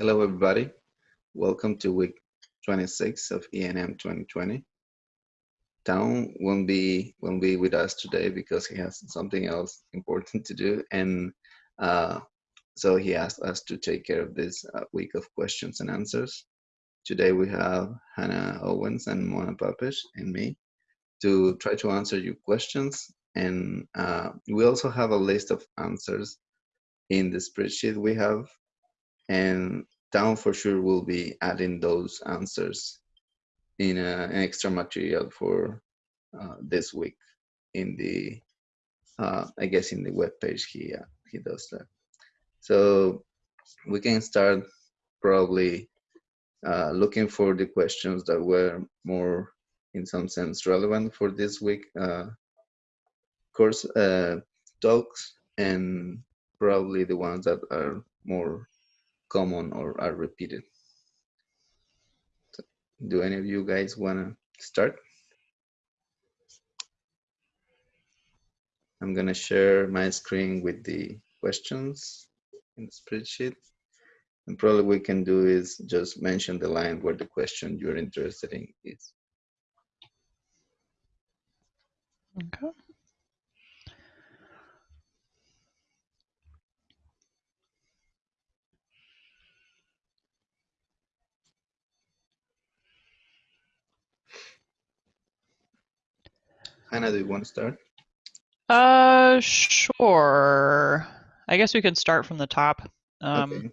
Hello, everybody. Welcome to week 26 of ENM 2020. Town won't be won't be with us today because he has something else important to do, and uh, so he asked us to take care of this uh, week of questions and answers. Today we have Hannah Owens and Mona Papesh and me to try to answer your questions, and uh, we also have a list of answers in the spreadsheet we have and Town for sure will be adding those answers in a, an extra material for uh, this week in the uh, I guess in the web page he uh, he does that. So we can start probably uh, looking for the questions that were more in some sense relevant for this week uh, course uh, talks and probably the ones that are more common or are repeated. So, do any of you guys want to start? I'm to share my screen with the questions in the spreadsheet. And probably we can do is just mention the line where the question you're interested in is. Okay. Hannah, do you want to start? Uh, sure. I guess we could start from the top. Um, okay.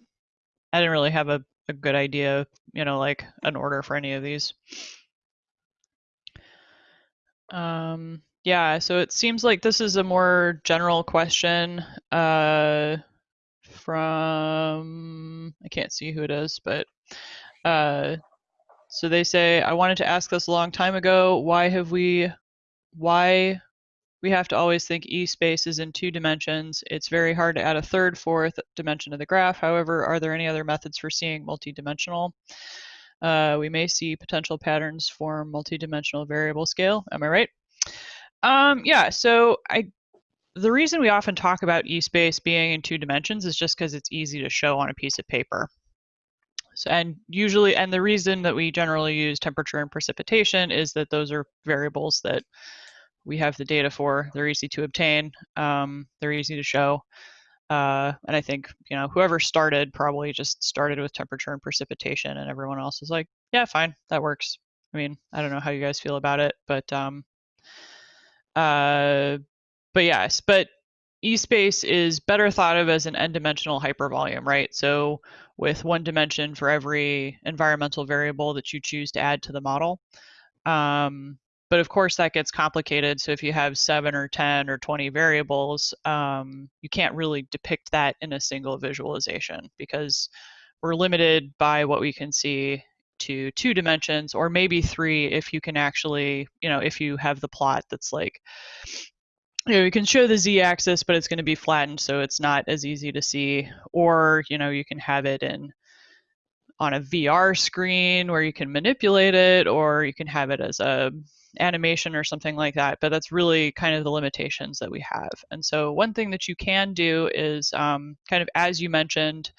I didn't really have a, a good idea, you know, like an order for any of these. Um, yeah, so it seems like this is a more general question uh, from, I can't see who it is, but uh, so they say, I wanted to ask this a long time ago. Why have we, why we have to always think E space is in two dimensions. It's very hard to add a third, fourth dimension to the graph. However, are there any other methods for seeing multidimensional? Uh, we may see potential patterns form multidimensional variable scale. Am I right? Um, yeah, so I the reason we often talk about E-space being in two dimensions is just because it's easy to show on a piece of paper. So, and usually, and the reason that we generally use temperature and precipitation is that those are variables that we have the data for. They're easy to obtain. Um, they're easy to show. Uh, and I think you know whoever started probably just started with temperature and precipitation, and everyone else is like, yeah, fine, that works. I mean, I don't know how you guys feel about it, but um, uh, but yes, but E-space is better thought of as an n-dimensional hypervolume, right? So with one dimension for every environmental variable that you choose to add to the model. Um, but of course, that gets complicated. So if you have seven or 10 or 20 variables, um, you can't really depict that in a single visualization because we're limited by what we can see to two dimensions or maybe three if you can actually, you know, if you have the plot that's like, you know, you can show the z-axis, but it's going to be flattened, so it's not as easy to see. Or, you know, you can have it in on a VR screen where you can manipulate it, or you can have it as a animation or something like that. But that's really kind of the limitations that we have. And so one thing that you can do is um, kind of as you mentioned,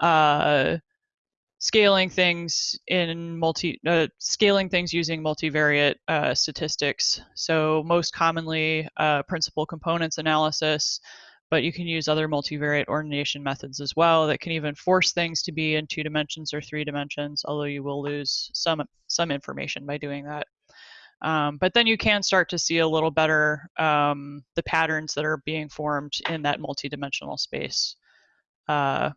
uh, scaling things in multi uh, scaling things using multivariate uh, statistics. So most commonly uh, principal components analysis, but you can use other multivariate ordination methods as well that can even force things to be in two dimensions or three dimensions, although you will lose some some information by doing that. Um, but then you can start to see a little better um, the patterns that are being formed in that multidimensional space. Uh,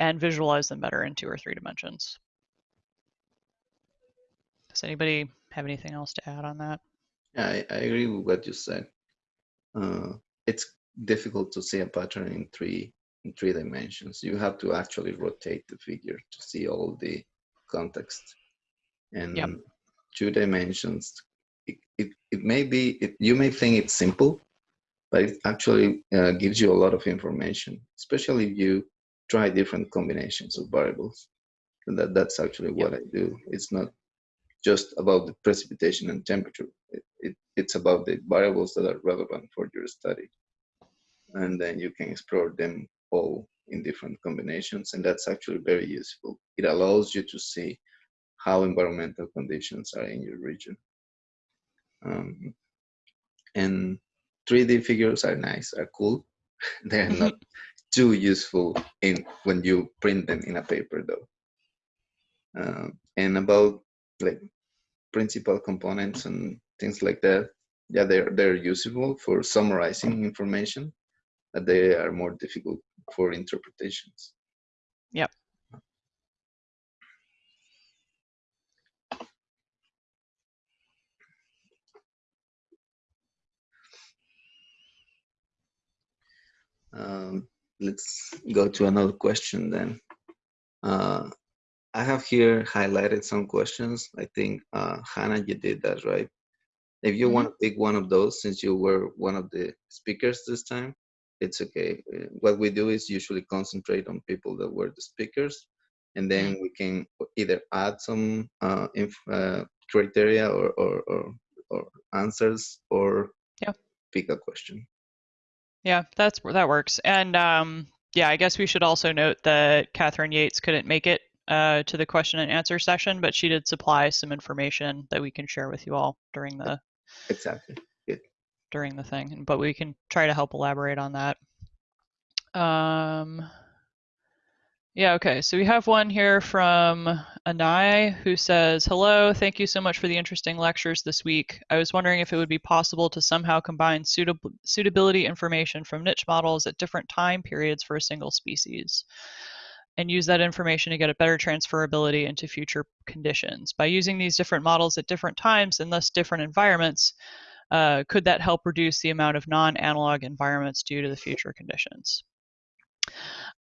and visualize them better in two or three dimensions. Does anybody have anything else to add on that? Yeah, I, I agree with what you said. Uh, it's difficult to see a pattern in three in three dimensions. You have to actually rotate the figure to see all the context. And yep. two dimensions, it, it, it may be, it, you may think it's simple, but it actually uh, gives you a lot of information, especially if you try different combinations of variables. And that, that's actually what yep. I do. It's not just about the precipitation and temperature. It, it, it's about the variables that are relevant for your study. And then you can explore them all in different combinations, and that's actually very useful. It allows you to see how environmental conditions are in your region. Um, and 3D figures are nice, are cool. They're not too useful in when you print them in a paper, though. Uh, and about like principal components and things like that, yeah, they're they're useful for summarizing information, but they are more difficult for interpretations. Yep. Um, let's go to another question then. Uh, I have here highlighted some questions. I think, uh, Hannah, you did that, right? If you mm -hmm. want to pick one of those, since you were one of the speakers this time, it's okay. What we do is usually concentrate on people that were the speakers, and then mm -hmm. we can either add some uh, uh, criteria or, or, or, or, answers or yeah. pick a question. Yeah, that's that works. And um, yeah, I guess we should also note that Catherine Yates couldn't make it uh, to the question and answer session, but she did supply some information that we can share with you all during the exactly Good. during the thing. But we can try to help elaborate on that. Um, yeah, okay. So we have one here from Anai who says, Hello, thank you so much for the interesting lectures this week. I was wondering if it would be possible to somehow combine suitab suitability information from niche models at different time periods for a single species and use that information to get a better transferability into future conditions. By using these different models at different times and thus different environments, uh, could that help reduce the amount of non-analog environments due to the future conditions?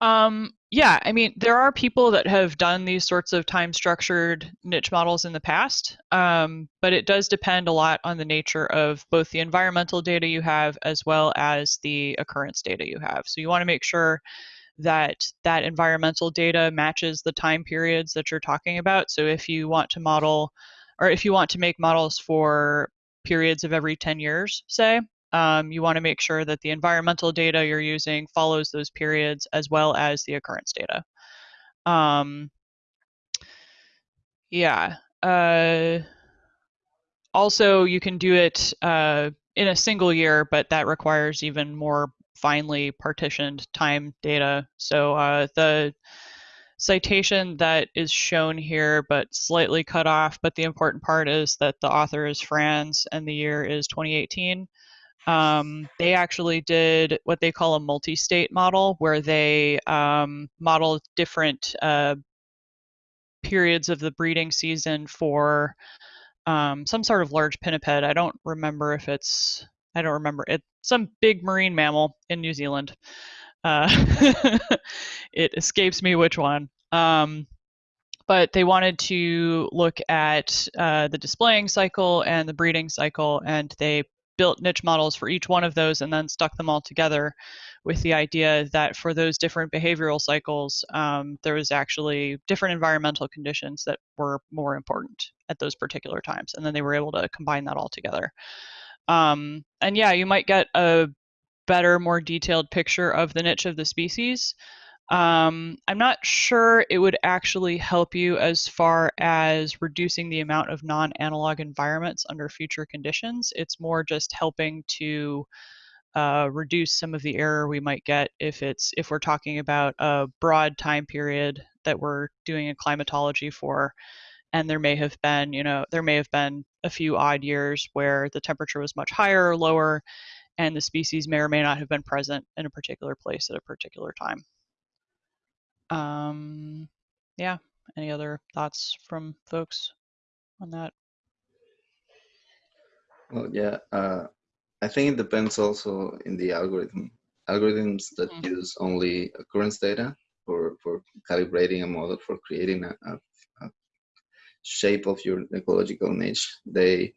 Um, yeah, I mean, there are people that have done these sorts of time structured niche models in the past, um, but it does depend a lot on the nature of both the environmental data you have as well as the occurrence data you have. So you want to make sure that that environmental data matches the time periods that you're talking about. So if you want to model, or if you want to make models for periods of every 10 years, say, um, you want to make sure that the environmental data you're using follows those periods as well as the occurrence data. Um, yeah. Uh, also, you can do it uh, in a single year, but that requires even more finely partitioned time data. So uh, the citation that is shown here, but slightly cut off, but the important part is that the author is Frans and the year is 2018. Um, they actually did what they call a multi-state model, where they um, modeled different uh, periods of the breeding season for um, some sort of large pinniped. I don't remember if it's I don't remember it. Some big marine mammal in New Zealand. Uh, it escapes me which one. Um, but they wanted to look at uh, the displaying cycle and the breeding cycle, and they built niche models for each one of those and then stuck them all together with the idea that for those different behavioral cycles, um, there was actually different environmental conditions that were more important at those particular times. And then they were able to combine that all together. Um, and yeah, you might get a better, more detailed picture of the niche of the species. Um, I'm not sure it would actually help you as far as reducing the amount of non-analog environments under future conditions. It's more just helping to uh, reduce some of the error we might get if it's if we're talking about a broad time period that we're doing a climatology for and there may have been you know there may have been a few odd years where the temperature was much higher or lower and the species may or may not have been present in a particular place at a particular time um, yeah. Any other thoughts from folks on that? Well, yeah. Uh, I think it depends also in the algorithm. Algorithms that mm -hmm. use only occurrence data for, for calibrating a model for creating a, a, a shape of your ecological niche, they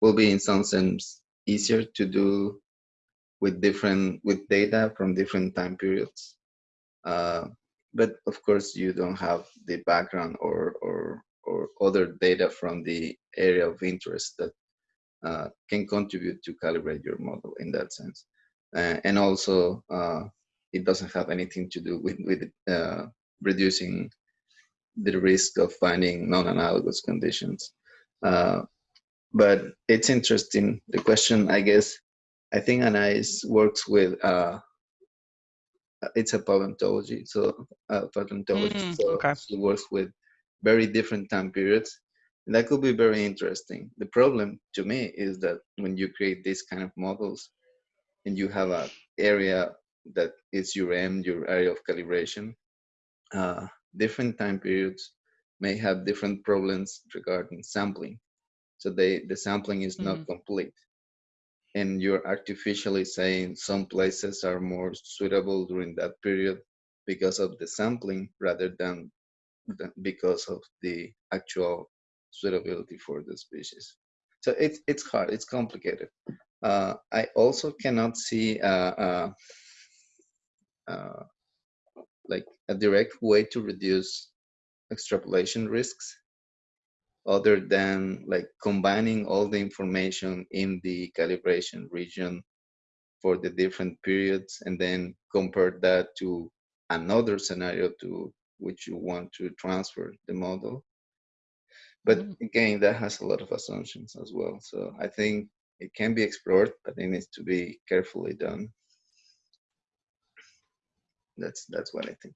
will be in some sense easier to do with different with data from different time periods. Uh, but of course you don't have the background or or or other data from the area of interest that uh, can contribute to calibrate your model in that sense uh, and also uh, it doesn't have anything to do with, with uh, reducing the risk of finding non-analogous conditions. Uh, but it's interesting. The question, I guess, I think Anais works with, uh, it's a paleontology, so uh, paleontologist, Mm, so okay. she works with very different time periods. And that could be very interesting. The problem to me is that when you create these kind of models and you have a area that is your M, your area of calibration, uh, different time periods may have different problems regarding sampling. So they, the sampling is not Mhm. complete. And you're artificially saying some places are more suitable during that period because of the sampling rather than, because of the actual suitability for the species. So it's, it's hard, it's complicated. Uh, I also cannot see uh, uh, uh, like a direct way to reduce extrapolation risks other than like combining all the information in the calibration region for the different periods and then compare that to another scenario to which you want to transfer the model. But Mm. again, that has a lot of assumptions as well. So I think it can be explored, but it needs to be carefully done. That's that's what I think.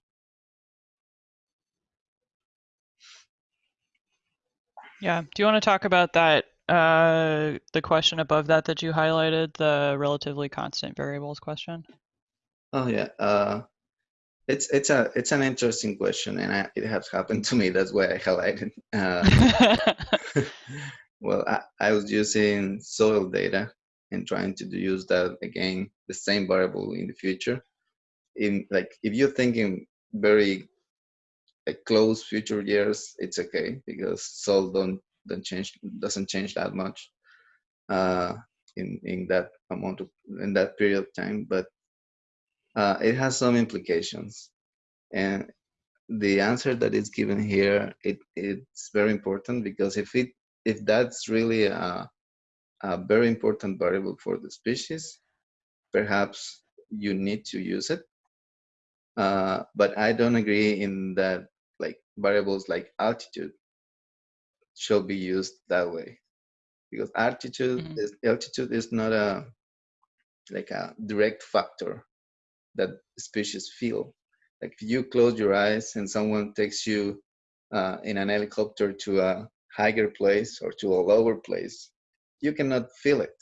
Yeah. Do you want to talk about that? Uh, the question above that that you highlighted, the relatively constant variables question. Oh yeah, uh, it's it's a it's an interesting question, and I, it has happened to me. That's why I highlighted. Uh, well, I, I was using soil data and trying to use that again, the same variable in the future. In like, if you're thinking very like close future years, it's okay because soil don't don't change doesn't change that much uh, in in that amount of in that period of time, but uh, it has some implications, and the answer that is given here it it's very important because if it if that's really a, a very important variable for the species, perhaps you need to use it. Uh, but I don't agree in that variables like altitude should be used that way because altitude Mhm. is altitude is not a like a direct factor that species feel. Like if you close your eyes and someone takes you uh, in an helicopter to a higher place or to a lower place, you cannot feel it.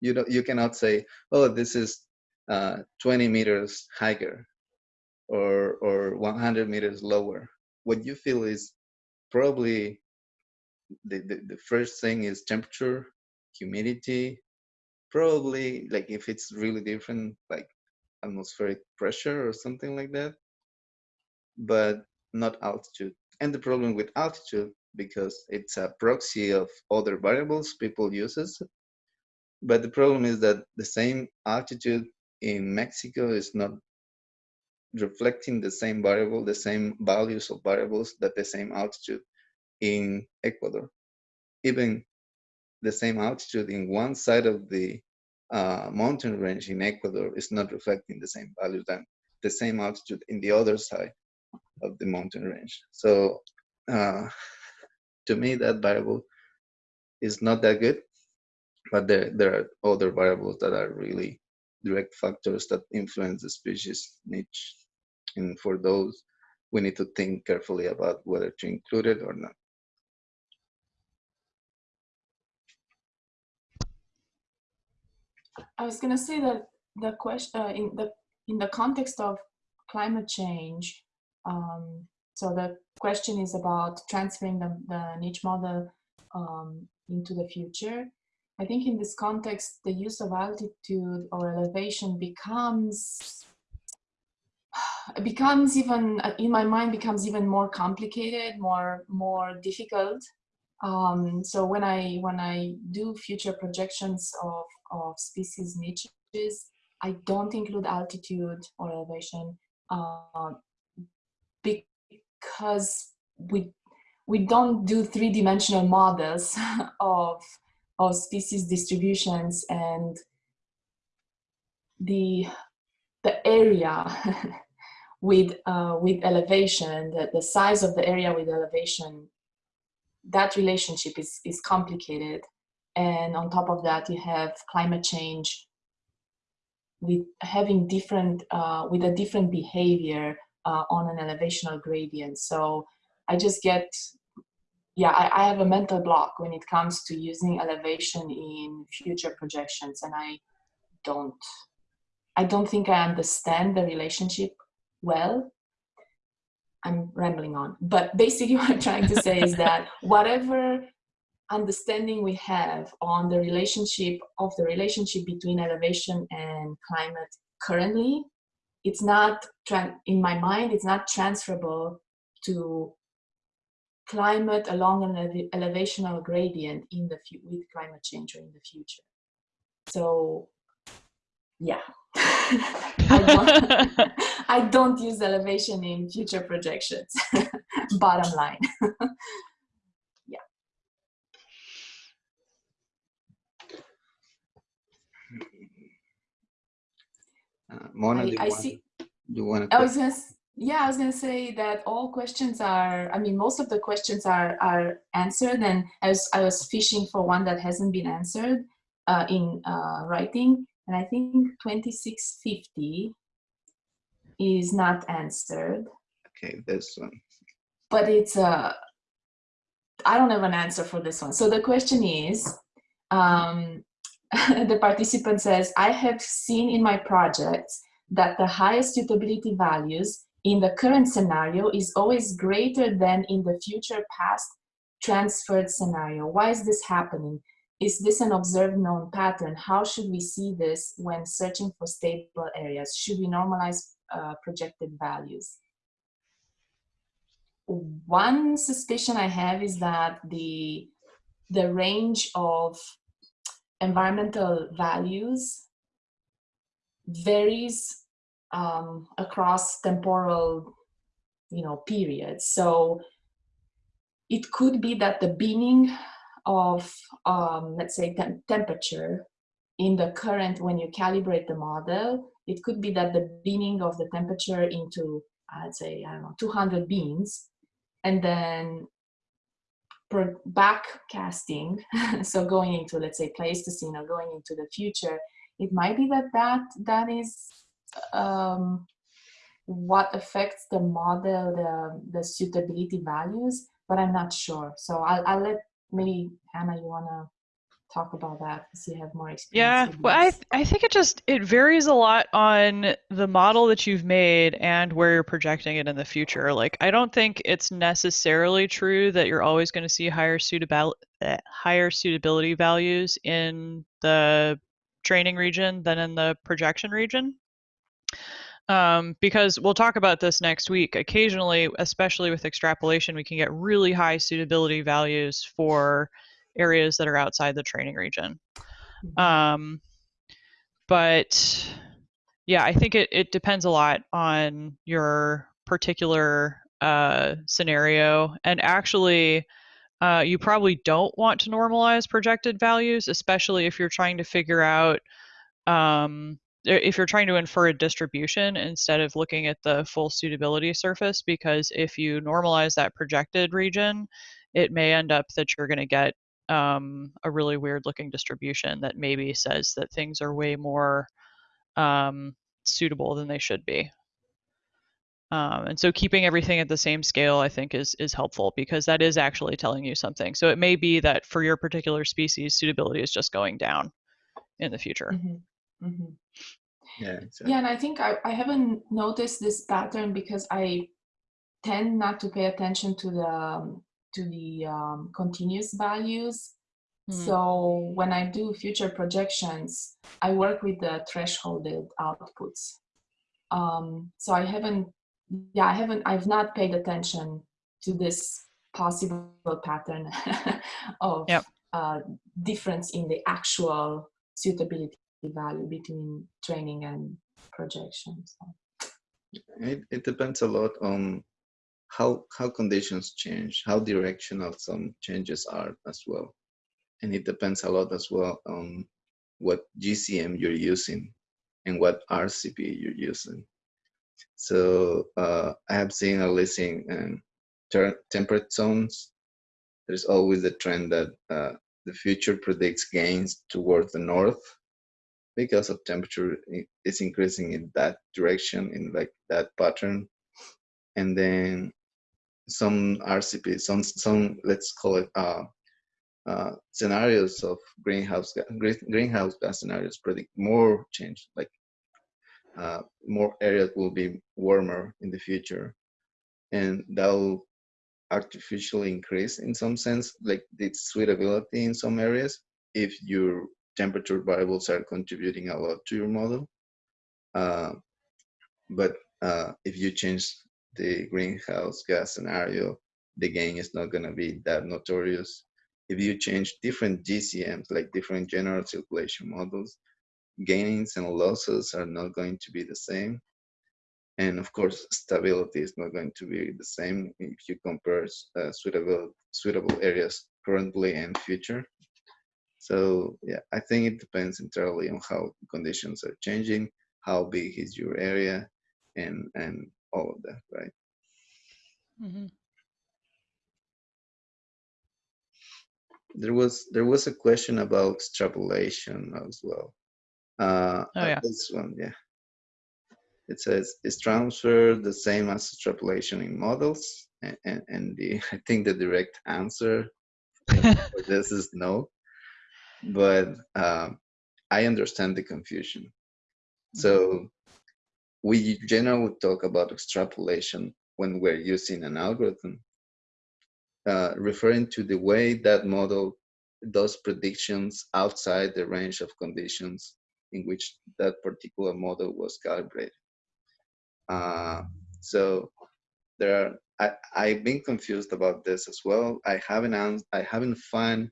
You don't. You cannot say, "Oh, this is uh, 20 meters higher," or or 100 meters lower. What you feel is probably the, the, the first thing is temperature, humidity, probably like if it's really different, like atmospheric pressure or something like that, but not altitude. And the problem with altitude, because it's a proxy of other variables people uses, but the problem is that the same altitude in Mexico is not reflecting the same variable, the same values of variables that the same altitude in Ecuador. Even the same altitude in one side of the uh, mountain range in Ecuador is not reflecting the same values than the same altitude in the other side of the mountain range. So uh, to me, that variable is not that good, but there, there are other variables that are really direct factors that influence the species niche. And for those, we need to think carefully about whether to include it or not. I was gonna say that the question uh, in the in the context of climate change. Um, so the question is about transferring the, the niche model um, into the future. I think in this context, the use of altitude or elevation becomes becomes even uh, in my mind becomes even more complicated, more more difficult. Um, so when I when I do future projections of of species niches, I don't include altitude or elevation uh, because we we don't do three-dimensional models of of species distributions and the the area with uh, with elevation, the, the size of the area with elevation, that relationship is is complicated. And on top of that, you have climate change with having different uh, with a different behavior uh, on an elevational gradient. So I just get yeah, I, I, have a mental block when it comes to using elevation in future projections, and I don't, I don't think I understand the relationship well. I'm rambling on, but basically what I'm trying to say is that whatever understanding we have on the relationship of the relationship between elevation and climate currently, it's not, in my mind, it's not transferable to climate along an ele elevational gradient in the with climate change or in the future. So, yeah, I don't use elevation in future projections. Bottom line. yeah. Uh, Mona, I, you I want, see. You want to? I was gonna yeah i was going to say that all questions are i mean most of the questions are are answered and i was i was fishing for one that hasn't been answered uh, in uh, writing and i think 2650 is not answered okay this one but it's a, I don't have an answer for this one so the question is um the participant says i have seen in my projects that the highest suitability values in the current scenario is always greater than in the future past transferred scenario. Why is this happening? Is this an observed known pattern? How should we see this when searching for stable areas? Should we normalize uh, projected values? One suspicion I have is that the, the range of environmental values varies um, across temporal, you know, periods. So it could be that the binning of, um, let's say, tem temperature in the current, when you calibrate the model, it could be that the binning of the temperature into, I'd say, I don't know, 200 bins, and then back casting, so going into, let's say, Pleistocene or going into the future, it might be that that, that is um, what affects the model, the, the suitability values, but I'm not sure. So I'll, I'll let maybe Hannah, you want to talk about that because you have more experience. Yeah, well, I, I think it just, it varies a lot on the model that you've made and where you're projecting it in the future. Like, I don't think it's necessarily true that you're always going to see higher suitability, uh, higher suitability values in the training region than in the projection region um, because we'll talk about this next week. Occasionally, especially with extrapolation, we can get really high suitability values for areas that are outside the training region. Mm-hmm. Um, but yeah, I think it, it depends a lot on your particular uh, scenario. And actually, uh, you probably don't want to normalize projected values, especially if you're trying to figure out um, if you're trying to infer a distribution instead of looking at the full suitability surface, because if you normalize that projected region, it may end up that you're going to get um, a really weird looking distribution that maybe says that things are way more um, suitable than they should be. Um, and so keeping everything at the same scale, I think, is is helpful because that is actually telling you something. So it may be that for your particular species, suitability is just going down in the future. Mm -hmm. Mm -hmm. Yeah. Exactly. Yeah, and I think I, I haven't noticed this pattern because I tend not to pay attention to the um, to the um, continuous values. Mm. So when I do future projections, I work with the thresholded outputs. Um, so I haven't, yeah, I haven't, I've not paid attention to this possible pattern of yep. uh, difference in the actual suitability value between training and projection. So. It, it depends a lot on how how conditions change, how directional some changes are as well. And it depends a lot as well on what GCM you're using and what RCP you're using. So uh, I have seen at least in temperate zones, there's always the trend that uh, the future predicts gains towards the north because of temperature is increasing in that direction in like that pattern and then some rcp some some let's call it uh, uh, scenarios of greenhouse greenhouse gas scenarios predict more change like uh, more areas will be warmer in the future and that will artificially increase in some sense like the suitability in some areas if your temperature variables are contributing a lot to your model. Uh, but uh, if you change the greenhouse gas scenario, the gain is not going to be that notorious. If you change different GCMs, like different general circulation models, gains and losses are not going to be the same. And of course, stability is not going to be the same if you compare uh, suitable, suitable areas currently and future. So yeah, I think it depends entirely on how conditions are changing, how big is your area, and and all of that, right? Mm -hmm. There was there was a question about extrapolation as well. Uh, oh yeah. This one, yeah. It says, is transfer the same as extrapolation in models? And, and, and the I think the direct answer for this is no but um, I understand the confusion. So mm-hmm. We generally talk about extrapolation when we're using an algorithm, uh, referring to the way that model does predictions outside the range of conditions in which that particular model was calibrated. Uh, so there are, I, I've been confused about this as well. I haven't, I haven't found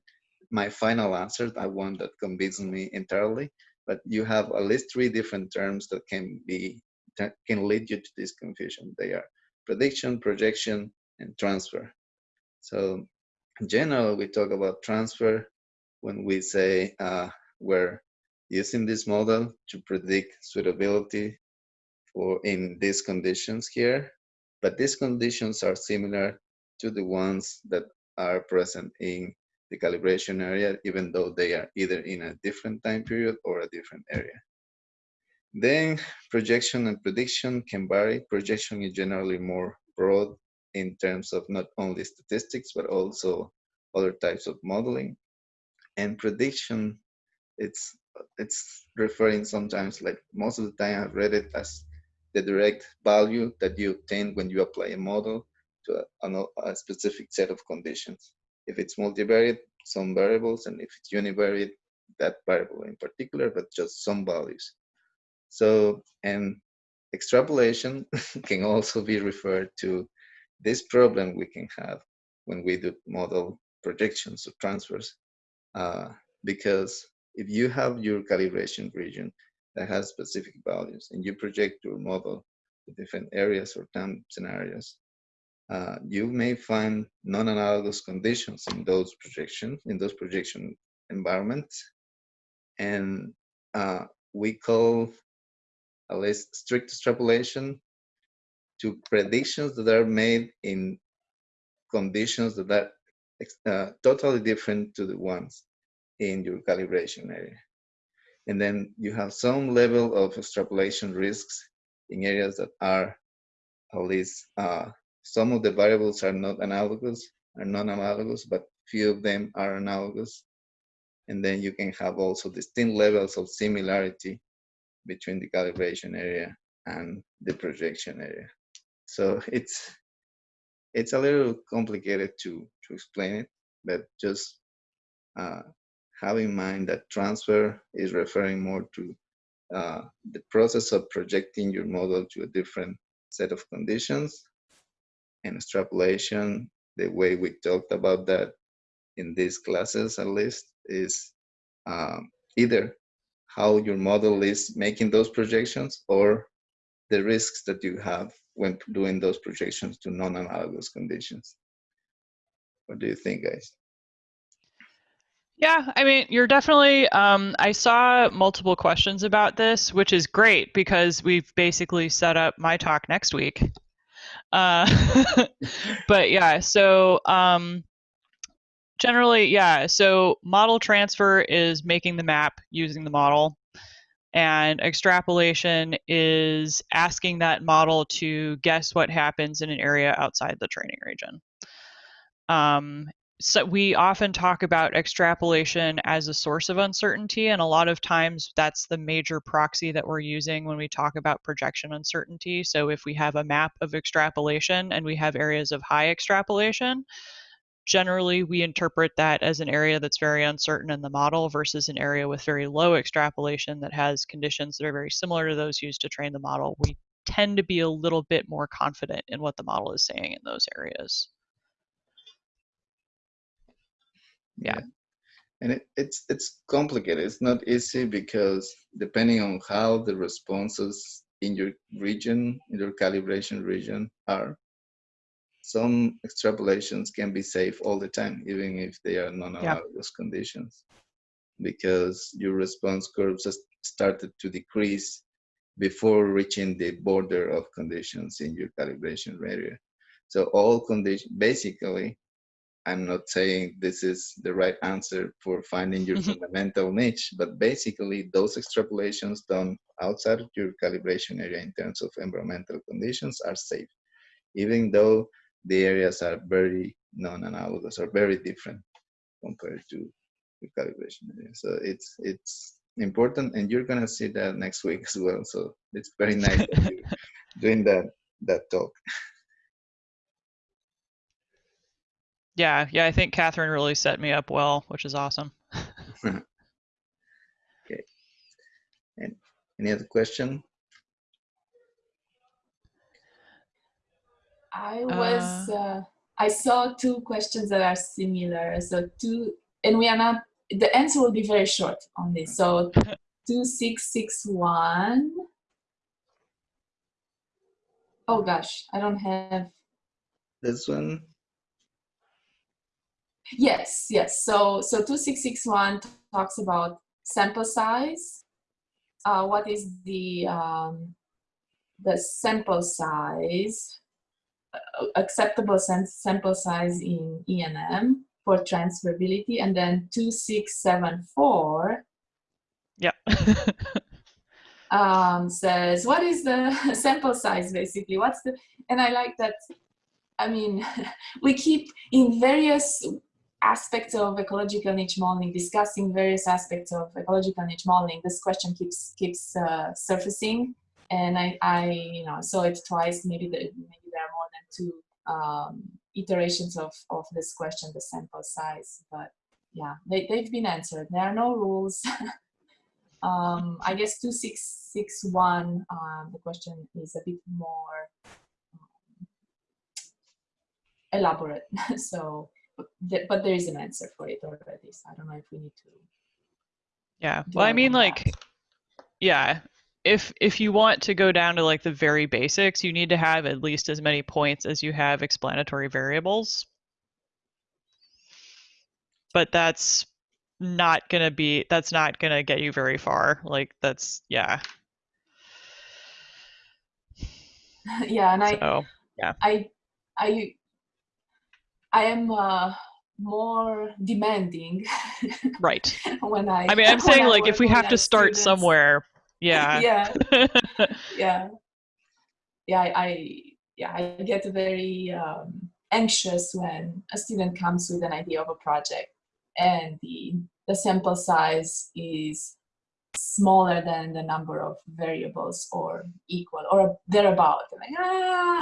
my final answer, I one that convinces me entirely, but you have at least three different terms that can be can lead you to this confusion. They are prediction, projection, and transfer. So in general, we talk about transfer when we say uh, we're using this model to predict suitability for in these conditions here, but these conditions are similar to the ones that are present in the calibration area, even though they are either in a different time period or a different area. Then projection and prediction can vary. Projection is generally more broad in terms of not only statistics, but also other types of modeling. And prediction, it's it's referring sometimes like most of the time I've read it as the direct value that you obtain when you apply a model to a, a specific set of conditions. If it's multivariate, some variables, and if it's univariate, that variable in particular, but just some values. So, and extrapolation can also be referred to this problem we can have when we do model projections or transfers. Uh, because if you have your calibration region that has specific values and you project your model to different areas or time scenarios, uh, you may find non-analogous conditions in those projections, in those projection environments. And uh, we call at least strict extrapolation to predictions that are made in conditions that are uh, totally different to the ones in your calibration area. And then you have some level of extrapolation risks in areas that are at least uh, some of the variables are not analogous, are non-analogous, but few of them are analogous. And then you can have also distinct levels of similarity between the calibration area and the projection area. So it's it's a little complicated to to explain it, but just uh, have in mind that transfer is referring more to uh, the process of projecting your model to a different set of conditions and extrapolation, the way we talked about that in these classes at least, is um, either how your model is making those projections or the risks that you have when doing those projections to non-analogous conditions. What do you think, guys? Yeah, I mean, you're definitely. Um, I saw multiple questions about this, which is great because we've basically set up my talk next week. Uh, but yeah, so um, generally, yeah. So model transfer is making the map using the model, and extrapolation is asking that model to guess what happens in an area outside the training region. Um, so we often talk about extrapolation as a source of uncertainty and a lot of times that's the major proxy that we're using when we talk about projection uncertainty so if we have a map of extrapolation and we have areas of high extrapolation generally we interpret that as an area that's very uncertain in the model versus an area with very low extrapolation that has conditions that are very similar to those used to train the model we tend to be a little bit more confident in what the model is saying in those areas yeah. And it, it's it's complicated. It's not easy because depending on how the responses in your region, in your calibration region are, some extrapolations can be safe all the time, even if they are non-analogous yeah. conditions, because your response curves started to decrease before reaching the border of conditions in your calibration area. So all conditions, basically, I'm not saying this is the right answer for finding your mm-hmm. fundamental niche, but basically those extrapolations done outside of your calibration area in terms of environmental conditions are safe, even though the areas are very non-analogous or very different compared to the calibration area. So it's it's important, and you're gonna see that next week as well. So it's very nice doing that that talk. Yeah, yeah, I think Catherine really set me up well, which is awesome. okay. And any other question? I was, uh, uh, I saw two questions that are similar. So two, and we are not, the answer will be very short on this. So 2661. Oh gosh, I don't have. This one? Yes, yes. So, so 2661 talks about sample size. Uh, what is the, um, the sample size, acceptable sample size in ENM for transferability? And then 2674 yeah. um, says, what is the sample size basically? What's the, and I like that, I mean, we keep in various aspects of ecological niche modeling, discussing various aspects of ecological niche modeling, this question keeps keeps uh, surfacing, and I, I you know saw it twice. Maybe the, maybe there are more than two um, iterations of of this question, the sample size. But yeah, they they've been answered. There are no rules. um, I guess two six six one. Um, the question is a bit more um, elaborate. so but, but there is an answer for it already. So I don't know if we need to. Yeah. Well, I mean, like, yeah. If if you want to go down to like the very basics, you need to have at least as many points as you have explanatory variables. But that's not gonna be that's not gonna get you very far. Like that's yeah. yeah, and I so, yeah. I I I am uh, more demanding. right. when I. I mean, I'm saying like if we have to start students. somewhere. Yeah. yeah. yeah. Yeah. I. Yeah. I get very um, anxious when a student comes with an idea of a project, and the the sample size is smaller than the number of variables or equal or thereabout. I'm Like, ah,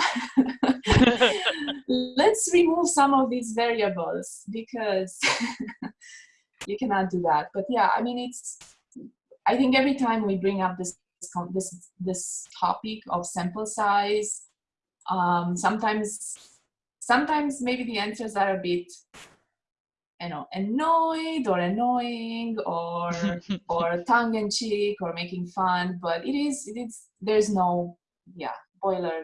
let's remove some of these variables because you cannot do that. But yeah, I mean, it's, I think every time we bring up this, this, this topic of sample size, um, sometimes, sometimes maybe the answers are a bit you know, annoyed or annoying or or tongue in cheek or making fun, but it is it is there's no yeah boilerplate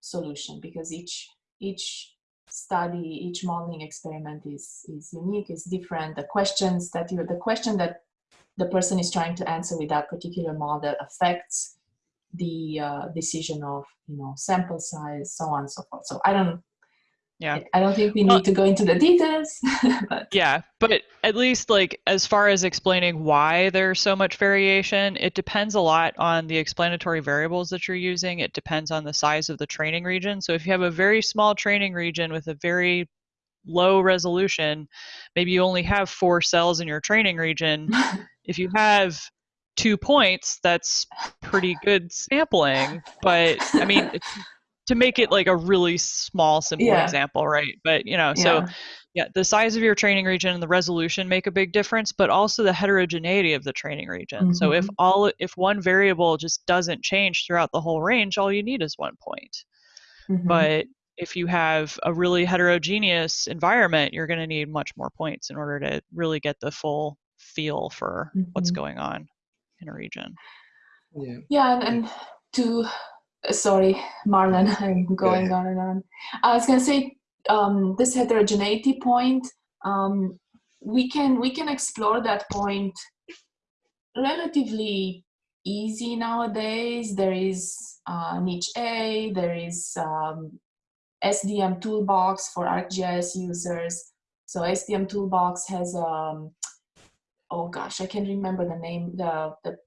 solution because each each study, each modeling experiment is, is unique, is different. The questions that you, the question that the person is trying to answer with that particular model affects the uh, decision of, you know, sample size, so on and so forth. So I don't, yeah. I don't think we need to go into the details but yeah but at least like as far as explaining why there's so much variation it depends a lot on the explanatory variables that you're using. It depends on the size of the training region. So if you have a very small training region with a very low resolution maybe you only have four cells in your training region if you have two points that's pretty good sampling but i mean to make it like a really small simple Yeah. example right but you know so yeah yeah the size of your training region and the resolution make a big difference but also the heterogeneity of the training region so if Mhm. all if one variable just doesn't change throughout the whole range all you need is one point Mhm. but if you have a really heterogeneous environment you're going to need much more points in order to really get the full feel for what's Mhm. going on in a region Yeah. Yeah, and, and to uh, sorry, Marlon, I'm going ahead. on and on. I was gonna say um, this heterogeneity point. Um, we can we can explore that point relatively easy nowadays. There is uh, NicheA. There is um, SDM toolbox for ArcGIS users. So SDM toolbox has um, oh gosh, I can't remember the name. The the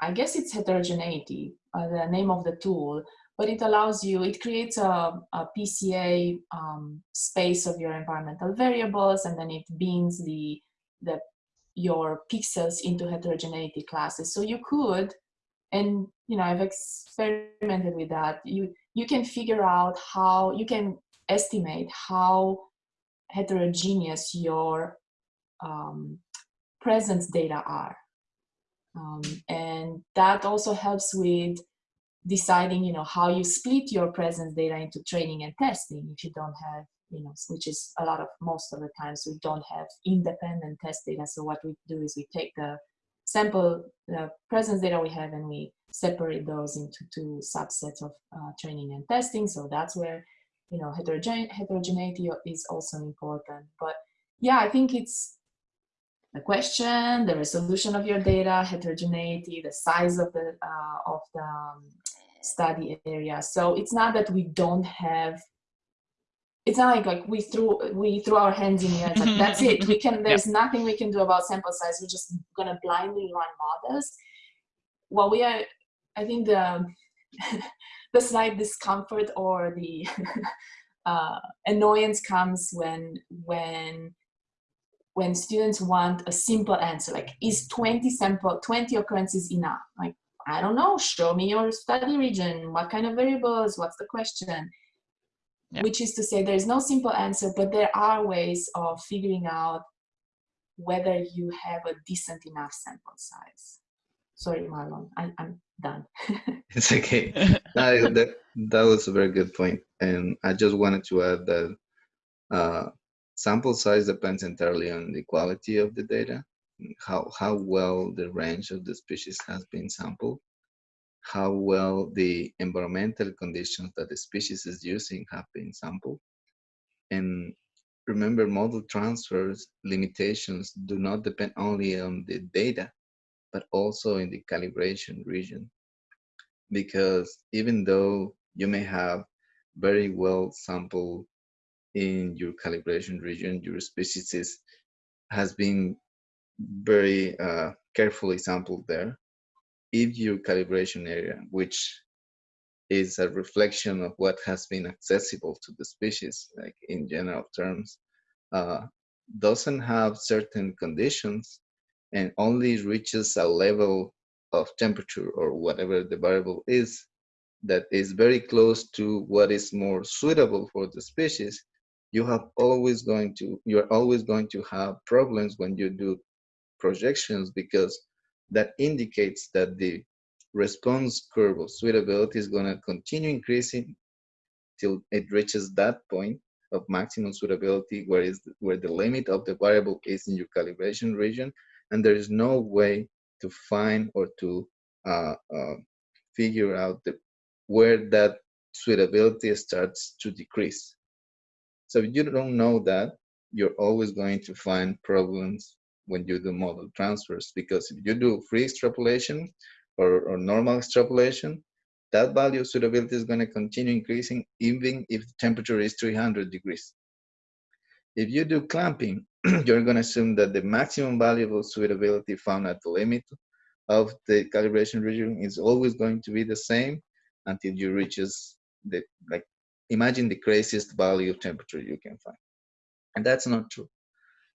I guess it's heterogeneity, uh, the name of the tool, but it allows you, it creates a, a PCA um, space of your environmental variables, and then it bins the, the, your pixels into heterogeneity classes. So you could, and you know, I've experimented with that, you, you can figure out how, you can estimate how heterogeneous your um, presence data are. Um, and that also helps with deciding, you know, how you split your presence data into training and testing if you don't have, you know, which is a lot of most of the times we don't have independent test data. So what we do is we take the sample, the presence data we have and we separate those into two subsets of uh, training and testing. So that's where, you know, heterogene- heterogeneity is also important. But yeah, I think it's the question, the resolution of your data, heterogeneity, the size of the uh, of the um, study area. So it's not that we don't have. It's not like like we threw we threw our hands in the air. Like, that's it. We can. There's nothing we can do about sample size. We're just gonna blindly run models. Well, we are. I think the the slight discomfort or the uh, annoyance comes when when when students want a simple answer like is 20 sample 20 occurrences enough like i don't know show me your study region what kind of variables what's the question Yeah. which is to say there's no simple answer but there are ways of figuring out whether you have a decent enough sample size sorry marlon I, i'm done It's okay. No, that that was a very good point, and I just wanted to add that uh, sample size depends entirely on the quality of the data, how how well the range of the species has been sampled, how well the environmental conditions that the species is using have been sampled, and remember model transfers limitations do not depend only on the data, but also in the calibration region because even though you may have very well sampled in your calibration region, your species has been very uh, carefully sampled there. If your calibration area, which is a reflection of what has been accessible to the species, like in general terms, uh, doesn't have certain conditions and only reaches a level of temperature or whatever the variable is that is very close to what is more suitable for the species. You have always going to you're always going to have problems when you do projections because that indicates that the response curve of suitability is going to continue increasing till it reaches that point of maximum suitability where is where the limit of the variable is in your calibration region and there is no way to find or to uh, uh, figure out the, where that suitability starts to decrease. So if you don't know that, you're always going to find problems when you do model transfers because if you do free extrapolation or, or normal extrapolation, that value of suitability is going to continue increasing even if the temperature is 300 degrees. If you do clamping, you're going to assume that the maximum value of suitability found at the limit of the calibration region is always going to be the same until you reaches the like imagine the craziest value of temperature you can find and that's not true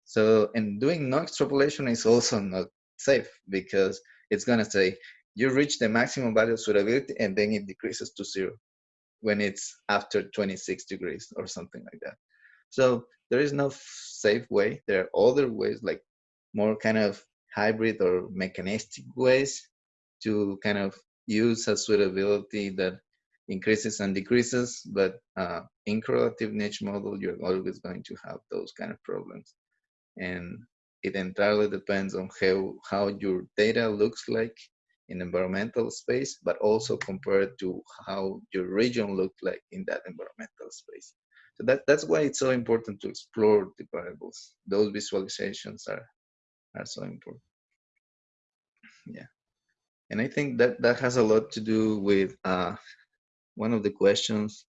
so and doing no extrapolation is also not safe because it's going to say you reach the maximum value of suitability and then it decreases to zero when it's after 26 degrees or something like that so there is no safe way there are other ways like more kind of hybrid or mechanistic ways to kind of use a suitability that increases and decreases, but uh, in correlative niche model, you're always going to have those kind of problems. And it entirely depends on how, how your data looks like in environmental space, but also compared to how your region looked like in that environmental space. So that, that's why it's so important to explore the variables. Those visualizations are, are so important. Yeah. And I think that that has a lot to do with uh, one of the questions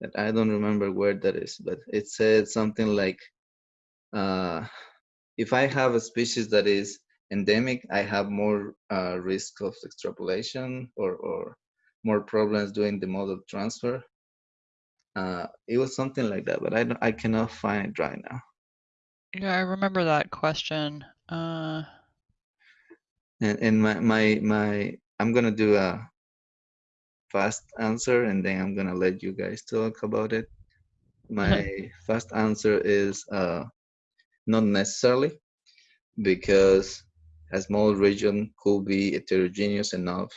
that I don't remember where that is, but it said something like, uh, if I have a species that is endemic, I have more uh, risk of extrapolation or, or more problems doing the model transfer. Uh, it was something like that, but I, I cannot find it right now. Yeah, I remember that question. Uh... And, and my, my, my, I'm gonna do a fast answer and then I'm gonna let you guys talk about it. My fast answer is uh, not necessarily because a small region could be heterogeneous enough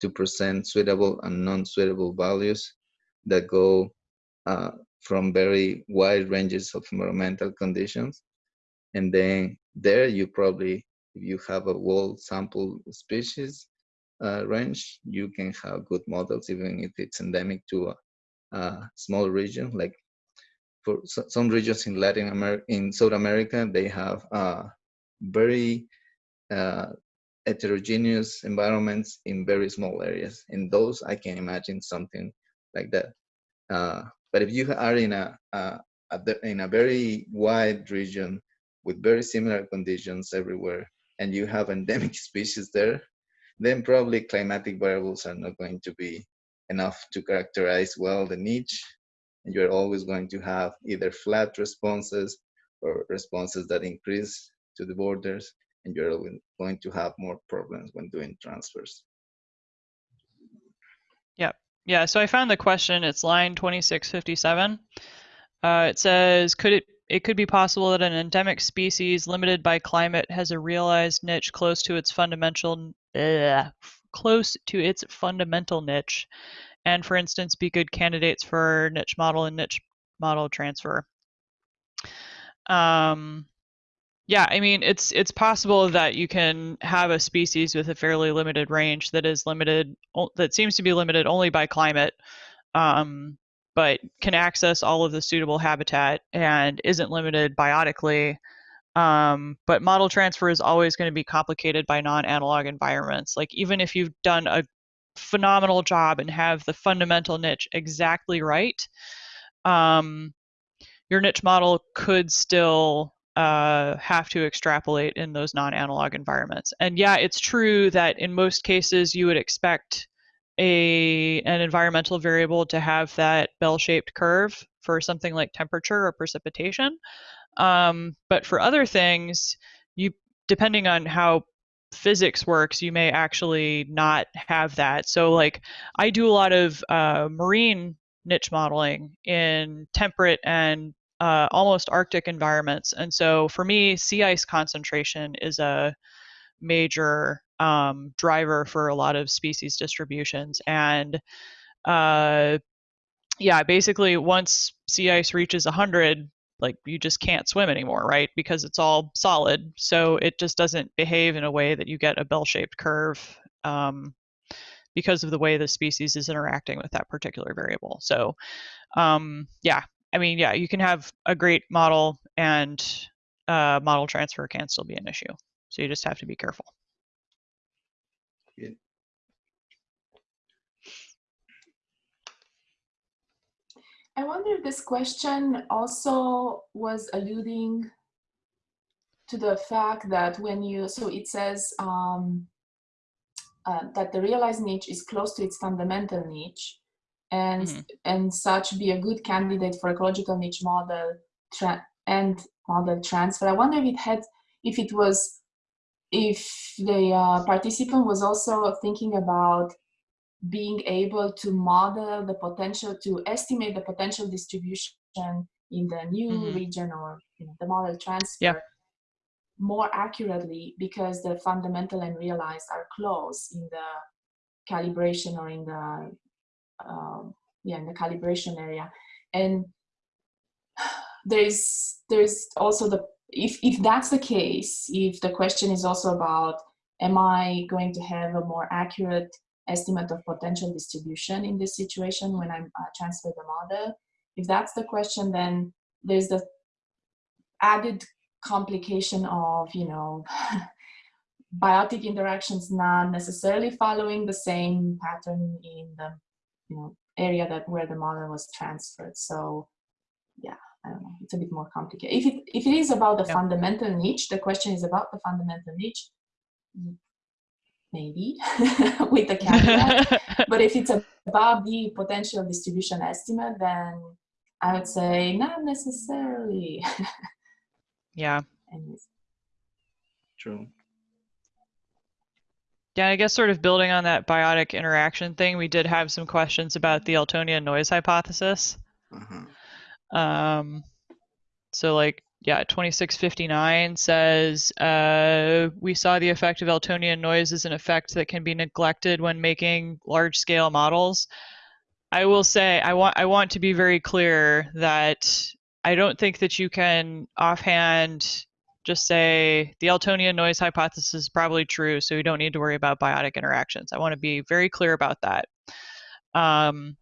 to present suitable and non-suitable values that go uh, from very wide ranges of environmental conditions. And then there you probably, if you have a whole sample species, uh, range, you can have good models even if it's endemic to a, a small region. Like for some regions in Latin America, in South America, they have uh, very uh, heterogeneous environments in very small areas. In those, I can imagine something like that. Uh, but if you are in a, a, a, in a very wide region with very similar conditions everywhere, and you have endemic species there, then probably climatic variables are not going to be enough to characterize well the niche. And you're always going to have either flat responses or responses that increase to the borders, and you're going to have more problems when doing transfers. Yep. Yeah, so I found the question, it's line 2657. Uh, it says, could it it could be possible that an endemic species limited by climate has a realized niche close to its fundamental close to its fundamental niche, and for instance, be good candidates for niche model and niche model transfer. Um, yeah, I mean, it's it's possible that you can have a species with a fairly limited range that is limited, that seems to be limited only by climate, um, but can access all of the suitable habitat and isn't limited biotically um, but model transfer is always going to be complicated by non-analog environments. Like even if you've done a phenomenal job and have the fundamental niche exactly right, um, your niche model could still uh, have to extrapolate in those non-analog environments. And yeah, it's true that in most cases you would expect a an environmental variable to have that bell-shaped curve for something like temperature or precipitation. Um, but for other things, you depending on how physics works, you may actually not have that. So like I do a lot of uh, marine niche modeling in temperate and uh, almost Arctic environments. And so for me, sea ice concentration is a major um, driver for a lot of species distributions. And uh, yeah, basically once sea ice reaches 100, like you just can't swim anymore, right? Because it's all solid. So it just doesn't behave in a way that you get a bell-shaped curve um, because of the way the species is interacting with that particular variable. So um, yeah, I mean, yeah, you can have a great model and uh, model transfer can still be an issue. So you just have to be careful. I wonder if this question also was alluding to the fact that when you, so it says um, uh, that the realized niche is close to its fundamental niche and, Mhm. and such be a good candidate for ecological niche model tra- and model transfer. I wonder if it had, if it was, if the uh, participant was also thinking about being able to model the potential, to estimate the potential distribution in the new Mhm. region or you know, the model transfer yeah. more accurately because the fundamental and realized are close in the calibration or in the um, yeah in the calibration area and there's there's also the if if that's the case if the question is also about am i going to have a more accurate estimate of potential distribution in this situation when i'm uh, transfer the model. If that's the question then there's the added complication of you know biotic interactions not necessarily following the same pattern in the you know area that where the model was transferred. So yeah i don't know. It's a bit more complicated. If it if it is about the Yeah. fundamental niche the question is about the fundamental niche maybe with the caveat but if it's about the potential distribution estimate then i would say not necessarily yeah. Anyways. True. Yeah, I guess sort of building on that biotic interaction thing, we did have some questions about the Eltonian noise hypothesis. Uh-huh. Um, so like, yeah, 2659 says, uh, we saw the effect of Eltonian noise as an effect that can be neglected when making large scale models. I will say, I want, I want to be very clear that I don't think that you can offhand just say the Eltonian noise hypothesis is probably true, so we don't need to worry about biotic interactions. I want to be very clear about that. Um,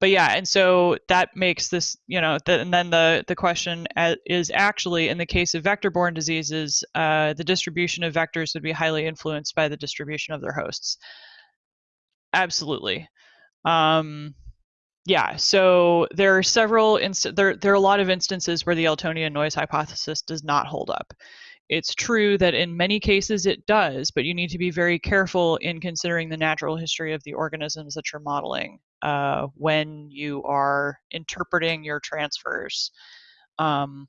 but yeah, and so that makes this, you know, the, and then the the question is actually in the case of vector-borne diseases, uh, the distribution of vectors would be highly influenced by the distribution of their hosts. Absolutely. Um, yeah, so there are several inst- there there are a lot of instances where the Eltonian noise hypothesis does not hold up. It's true that in many cases it does, but you need to be very careful in considering the natural history of the organisms that you're modeling uh, when you are interpreting your transfers um,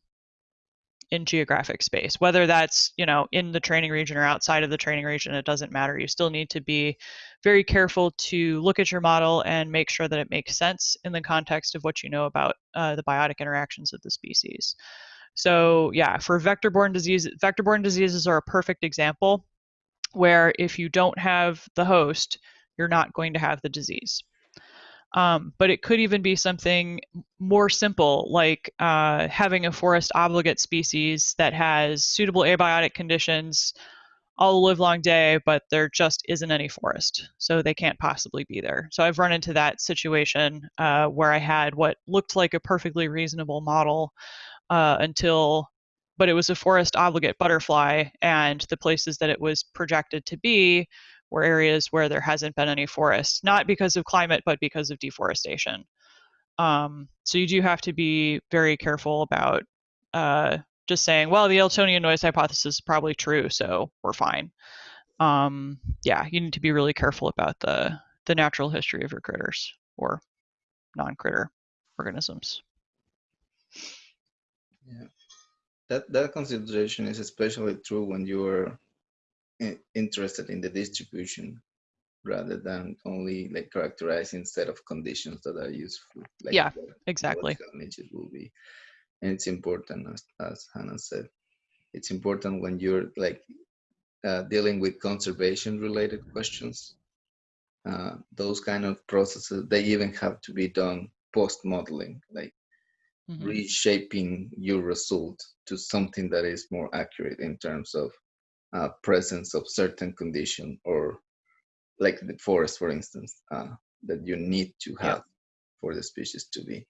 in geographic space. Whether that's you know in the training region or outside of the training region, it doesn't matter. You still need to be very careful to look at your model and make sure that it makes sense in the context of what you know about uh, the biotic interactions of the species. So yeah, for vector-borne disease, vector-borne diseases are a perfect example where if you don't have the host, you're not going to have the disease. Um, but it could even be something more simple, like uh, having a forest obligate species that has suitable abiotic conditions all the live long day, but there just isn't any forest, so they can't possibly be there. So I've run into that situation uh, where I had what looked like a perfectly reasonable model uh, until, but it was a forest obligate butterfly, and the places that it was projected to be were areas where there hasn't been any forest, not because of climate, but because of deforestation. Um, so you do have to be very careful about uh, just saying, well, the Eltonian noise hypothesis is probably true, so we're fine. Um, yeah, you need to be really careful about the the natural history of your critters or non-critter organisms. Yeah. That that consideration is especially true when you are interested in the distribution rather than only like characterizing set of conditions that are useful. Like Yeah, what- Exactly. what niches will be. And it's important, as, as Hannah said, it's important when you're like uh, dealing with conservation related questions. Uh, those kind of processes, they even have to be done post modeling, like Mhm. reshaping your result to something that is more accurate in terms of uh, presence of certain condition or like the forest, for instance, uh, that you need to Yeah. have for the species to be